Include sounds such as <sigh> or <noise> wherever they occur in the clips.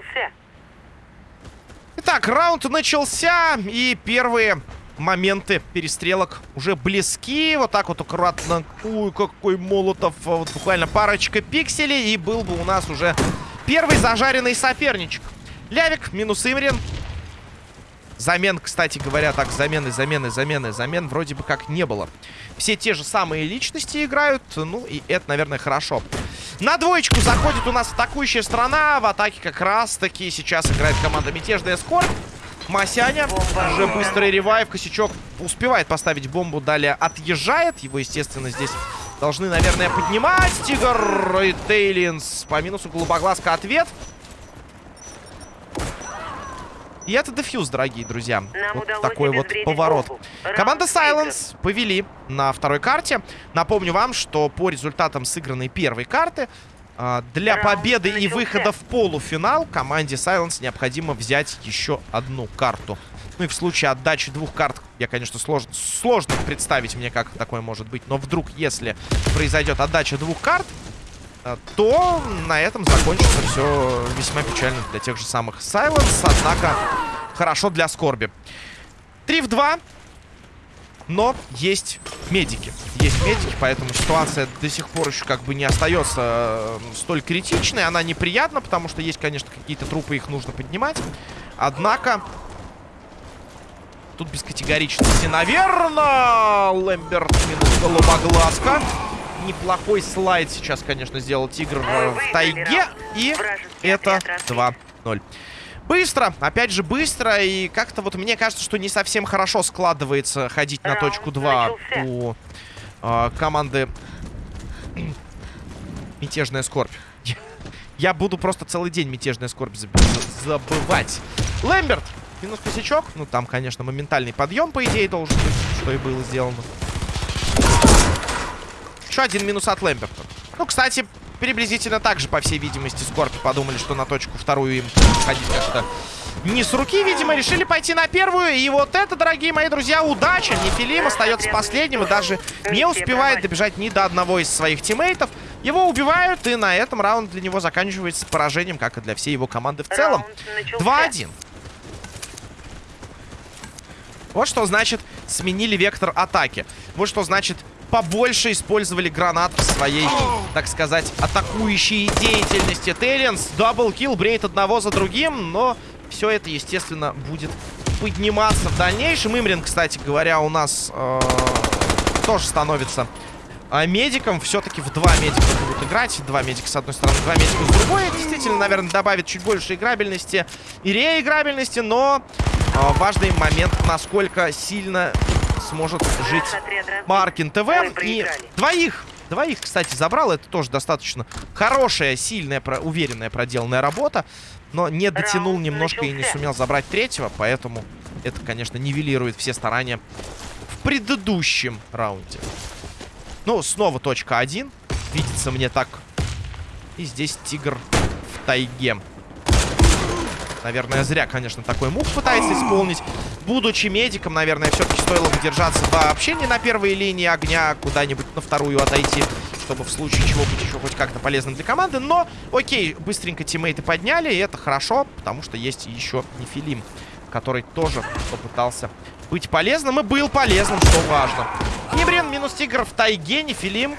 начался. Итак, раунд начался, и первые моменты перестрелок уже близки. Вот так вот аккуратно. Ой, какой молотов. Вот буквально парочка пикселей, и был бы у нас уже первый зажаренный соперничек. Лявик минус Имрин. Замен, кстати говоря, так, замены, замены, замены, замен вроде бы как не было. Все те же самые личности играют, ну и это, наверное, хорошо. На двоечку заходит у нас атакующая страна. В атаке как раз-таки сейчас играет команда Мятежная Скорбь. Масяня. Уже быстрый ревайв. Косячок успевает поставить бомбу. Далее отъезжает. Его, естественно, здесь должны, наверное, поднимать. Тигр и Тейлинс. По минусу голубоглазка ответ. И это дефьюз, дорогие друзья. Нам вот такой вот поворот. Команда Silence повели на второй карте. Напомню вам, что по результатам сыгранной первой карты а, для победы и выхода в полуфинал команде Silence необходимо взять еще одну карту. Ну и в случае отдачи двух карт, я, конечно, сложно, сложно представить мне, как такое может быть. Но вдруг, если произойдет отдача двух карт, то на этом закончится все весьма печально для тех же самых Silence. Однако, хорошо для Скорби. 3 в 2. Но есть медики. Есть медики, поэтому ситуация до сих пор еще как бы не остается э, столь критичной. Она неприятна, потому что есть, конечно, какие-то трупы, их нужно поднимать. Однако... Тут без категоричности, наверное. Лэмберт минус голубоглазка. Неплохой слайд сейчас, конечно, сделал Тигр в тайге. И это 2-0. Быстро, опять же быстро, и как-то вот мне кажется, что не совсем хорошо складывается ходить на Раунд точку 2 начался. у э, команды Мятежная Скорбь. Я буду просто целый день Мятежная Скорбь заб- за- забывать. Лэмберт, минус косячок. Ну, там, конечно, моментальный подъем, по идее, должен быть, что и было сделано. Еще один минус от Лэмберта. Ну, кстати, приблизительно так же, по всей видимости, Скорпи подумали, что на точку вторую им ходить как-то не с руки, видимо, решили пойти на первую. И вот это, дорогие мои друзья, удача. Нефилим остается последним и даже не успевает добежать ни до одного из своих тиммейтов. Его убивают, и на этом раунд для него заканчивается поражением, как и для всей его команды в целом. Раунд начался. 2-1. Вот что значит сменили вектор атаки. Вот что значит побольше использовали гранат в своей, так сказать, атакующей деятельности. Тейлинс, даблкил, брейт одного за другим, но все это, естественно, будет подниматься в дальнейшем. Имрин, кстати говоря, у нас э, тоже становится э, медиком. Все-таки в два медика будут играть. Два медика с одной стороны, два медика с другой. Это действительно, наверное, добавит чуть больше играбельности и реиграбельности, но э, важный момент, насколько сильно сможет жить Маркин ТВ. И двоих, двоих, кстати, забрал. Это тоже достаточно хорошая, сильная, про- уверенная проделанная работа. Но не дотянул Раунд немножко и не начался. сумел забрать третьего. Поэтому это, конечно, нивелирует все старания в предыдущем раунде. Ну, снова точка 1. Видится мне так. И здесь тигр в тайге. Наверное, зря, конечно, такой мув пытается исполнить. Будучи медиком, наверное, все-таки стоило бы держаться вообще не на первой линии огня, куда-нибудь на вторую отойти, чтобы в случае чего быть еще хоть как-то полезным для команды. Но, окей, быстренько тиммейты подняли, и это хорошо, потому что есть еще Нефилим, который тоже попытался быть полезным и был полезным, что важно. Небрен минус Тигр в тайге, Нефилим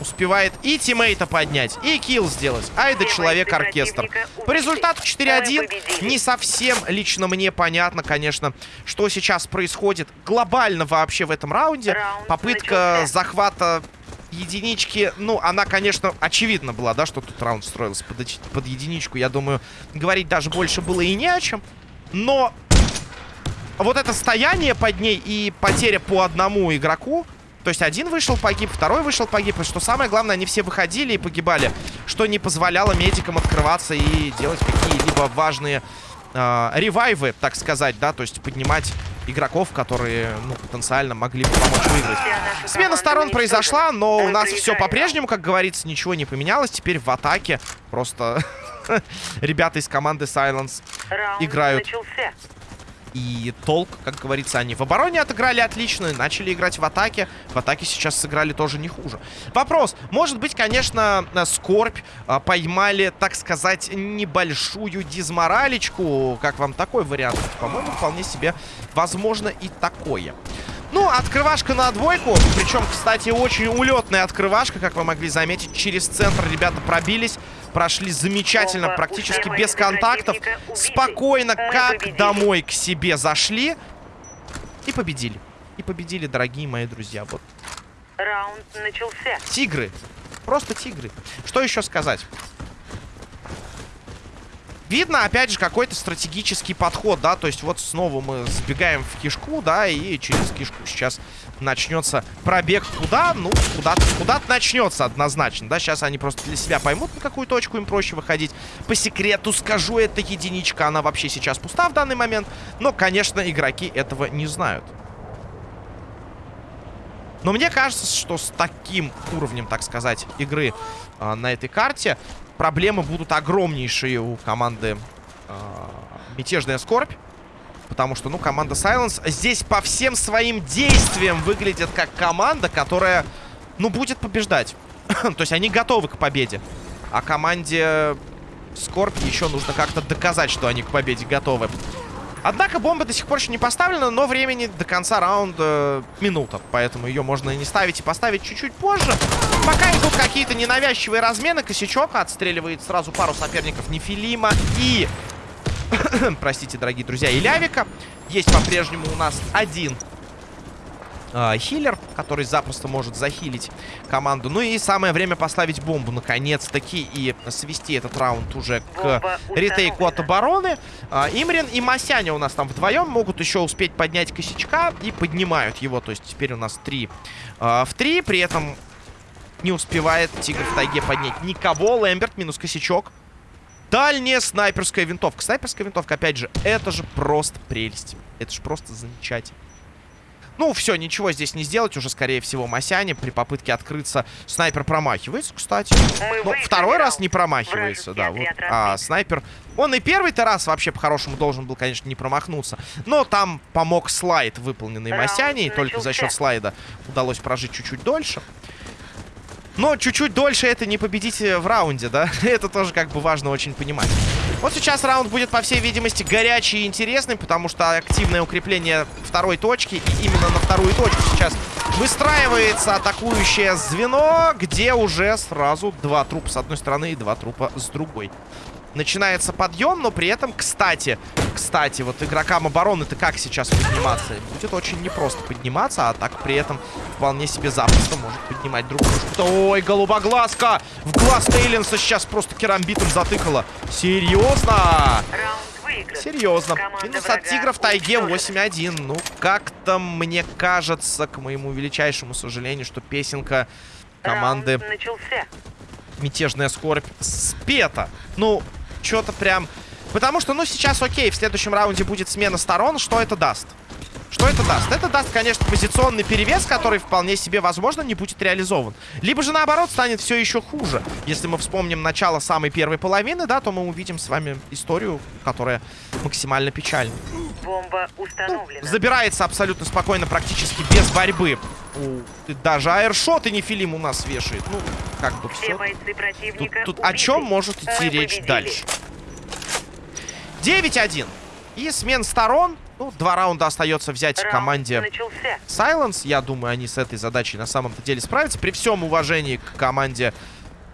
успевает и тиммейта поднять, и килл сделать. Ай да человек-оркестр. По результату 4-1 не совсем лично мне понятно, конечно, что сейчас происходит глобально вообще в этом раунде. Раунд Попытка захвата единички, ну, она, конечно, очевидно была, да, что тут раунд строился под, под единичку. Я думаю, говорить даже больше было и не о чем. Но вот это стояние под ней и потеря по одному игроку, то есть один вышел, погиб, второй вышел, погиб. И что самое главное, они все выходили и погибали, что не позволяло медикам открываться и делать какие-либо важные э, ревайвы, так сказать, да, то есть поднимать игроков, которые, ну, потенциально могли бы помочь выиграть. Смена сторон произошла, но у нас все по-прежнему, как говорится, ничего не поменялось. Теперь в атаке просто <laughs> ребята из команды Silence играют. И толк, как говорится, они в обороне отыграли отлично, начали играть в атаке. В атаке сейчас сыграли тоже не хуже. Вопрос. Может быть, конечно, Скорбь а, поймали, так сказать, небольшую дизморалечку. Как вам такой вариант? По-моему, вполне себе возможно и такое. Ну, открывашка на двойку. Причем, кстати, очень улетная открывашка, как вы могли заметить. Через центр ребята пробились. Прошли замечательно, практически без контактов. Спокойно, как домой к себе зашли. И победили. И победили, дорогие мои друзья. Вот. Раунд начался. Тигры. Просто тигры. Что еще сказать? Видно, опять же, какой-то стратегический подход, да, то есть вот снова мы сбегаем в кишку, да, и через кишку сейчас начнется пробег куда? Ну, куда-то куда, начнется однозначно, да, сейчас они просто для себя поймут, на какую точку им проще выходить. По секрету скажу, это единичка, она вообще сейчас пуста в данный момент, но, конечно, игроки этого не знают. Но мне кажется, что с таким уровнем, так сказать, игры э, на этой карте проблемы будут огромнейшие у команды э, Мятежная Скорбь. Потому что, ну, команда Silence здесь по всем своим действиям выглядит как команда, которая, ну, будет побеждать. <clears throat> То есть они готовы к победе. А команде Скорбь еще нужно как-то доказать, что они к победе готовы. Однако бомба до сих пор еще не поставлена, но времени до конца раунда минута. Поэтому ее можно и не ставить, и поставить чуть-чуть позже. Пока идут какие-то ненавязчивые размены, Косячок отстреливает сразу пару соперников Нефилима и... <coughs> Простите, дорогие друзья, и Лявика. Есть по-прежнему у нас один э, хиллер, который запросто может захилить команду. Ну и самое время поставить бомбу, наконец-таки, и свести этот раунд уже к ретейку от обороны. Э, Имрин и Масяня у нас там вдвоем могут еще успеть поднять косячка и поднимают его. То есть теперь у нас три э, в три, при этом не успевает Тигр в тайге поднять никого. Лэмберт минус косячок. Дальняя снайперская винтовка. Снайперская винтовка, опять же, это же просто прелесть. Это же просто замечательно. Ну, все, ничего здесь не сделать. Уже, скорее всего, Масяне при попытке открыться. Снайпер промахивается, кстати. Но второй раз не промахивается, да. Вот. А снайпер... Он и первый-то раз вообще по-хорошему должен был, конечно, не промахнуться. Но там помог слайд, выполненный Масяне. И только за счет слайда удалось прожить чуть-чуть дольше. Но чуть-чуть дольше это не победить в раунде, да? <laughs> это тоже как бы важно очень понимать. Вот сейчас раунд будет, по всей видимости, горячий и интересный, потому что активное укрепление второй точки, и именно на вторую точку сейчас выстраивается атакующее звено, где уже сразу два трупа с одной стороны и два трупа с другой. Начинается подъем, но при этом, кстати, кстати, вот игрокам обороны-то как сейчас подниматься? Будет очень непросто подниматься, а так при этом вполне себе запросто может поднимать другую. Ой, голубоглазка! В глаз Тейлинса сейчас просто керамбитом затыкала. Серьезно? Серьезно. Минус от Тигра в тайге 8-1. Ну, как-то мне кажется, к моему величайшему сожалению, что песенка команды Мятежная Скорбь спета. Ну, что-то прям... Потому что, ну, сейчас окей, в следующем раунде будет смена сторон. Что это даст? Что это даст? Это даст, конечно, позиционный перевес, который вполне себе, возможно, не будет реализован. Либо же, наоборот, станет все еще хуже. Если мы вспомним начало самой первой половины, да, то мы увидим с вами историю, которая максимально печальна. Бомба установлена. Ну, забирается абсолютно спокойно, практически без борьбы. У, даже аэршот и нефилим у нас вешает. Ну, как бы все. Тут, тут о чем может идти Мы речь победили. дальше? 9-1. И смен сторон. Ну, два раунда остается взять Раунд команде начался. Silence. Я думаю, они с этой задачей на самом-то деле справятся. При всем уважении к команде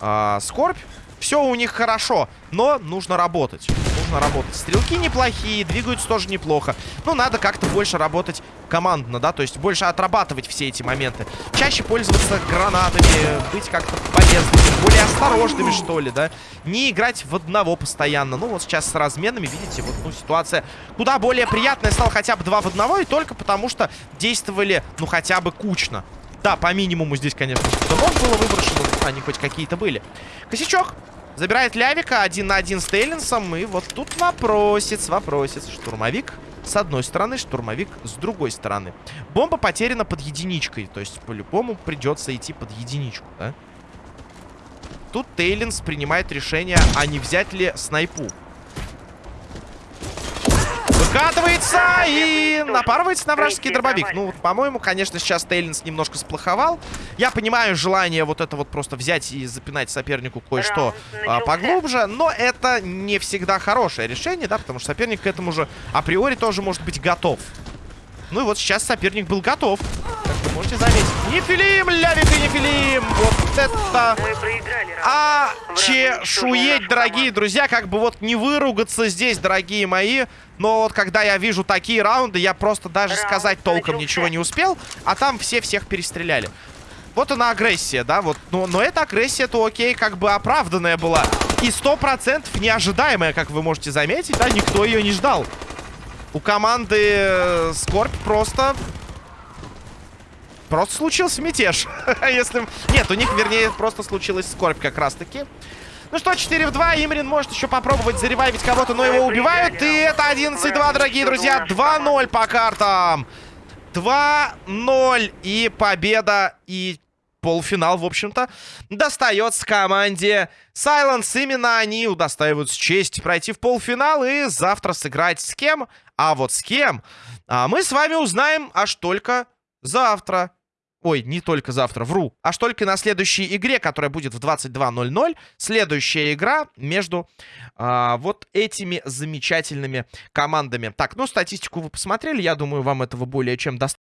э, Скорбь. Все у них хорошо, но нужно работать. Нужно работать. Стрелки неплохие, двигаются тоже неплохо. Но надо как-то больше работать командно, да, то есть больше отрабатывать все эти моменты. Чаще пользоваться гранатами, быть как-то полезными, более осторожными, что ли, да. Не играть в одного постоянно. Ну, вот сейчас с разменами, видите, вот, ну, ситуация куда более приятная стала хотя бы два в одного, и только потому что действовали, ну, хотя бы кучно. Да, по минимуму здесь, конечно, что-то было выброшено, они хоть какие-то были. Косячок Забирает Лявика один на один с Тейлинсом. И вот тут вопросец, вопросец. Штурмовик с одной стороны, штурмовик с другой стороны. Бомба потеряна под единичкой. То есть, по-любому придется идти под единичку, да? Тут Тейлинс принимает решение, а не взять ли снайпу. Вкатывается и напарывается на вражеский дробовик. Ну, вот, по-моему, конечно, сейчас Тейлинс немножко сплоховал. Я понимаю желание вот это вот просто взять и запинать сопернику кое-что а, поглубже, но это не всегда хорошее решение, да, потому что соперник к этому же априори тоже может быть готов. Ну и вот сейчас соперник был готов. Можете заметить. Нефилим, Лявик и Нефилим. Вот это... А чешуеть, дорогие друзья, как бы вот не выругаться здесь, дорогие мои. Но вот когда я вижу такие раунды, я просто даже сказать толком ничего не успел, а там все всех перестреляли. Вот она агрессия, да, вот. Но, но эта агрессия-то окей, как бы оправданная была. И сто процентов неожидаемая, как вы можете заметить, да, никто ее не ждал. У команды э, Скорбь просто... Просто случился мятеж. <laughs> Если... Нет, у них, вернее, просто случилась Скорбь как раз-таки. Ну что, 4 в 2. Имрин может еще попробовать заревайвить кого-то, но его убивают. И это 11-2, дорогие друзья. 2-0 по картам. 2-0. И победа, и полуфинал, в общем-то, достается команде Silence. Именно они удостаиваются честь пройти в полуфинал и завтра сыграть с кем? А вот с кем? А мы с вами узнаем аж только завтра. Ой, не только завтра, вру. Аж только на следующей игре, которая будет в 22.00. Следующая игра между а, вот этими замечательными командами. Так, ну, статистику вы посмотрели. Я думаю, вам этого более чем достаточно.